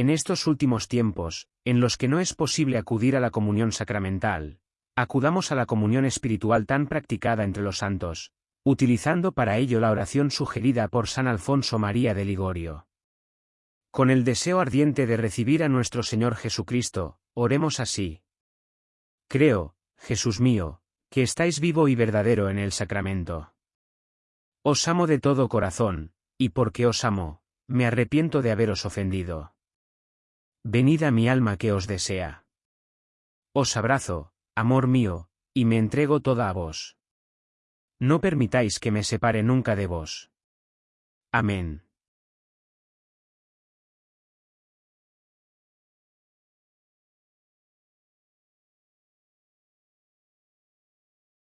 En estos últimos tiempos, en los que no es posible acudir a la comunión sacramental, acudamos a la comunión espiritual tan practicada entre los santos, utilizando para ello la oración sugerida por San Alfonso María de Ligorio. Con el deseo ardiente de recibir a nuestro Señor Jesucristo, oremos así. Creo, Jesús mío, que estáis vivo y verdadero en el sacramento. Os amo de todo corazón, y porque os amo, me arrepiento de haberos ofendido. Venid a mi alma que os desea. Os abrazo, amor mío, y me entrego toda a vos. No permitáis que me separe nunca de vos. Amén.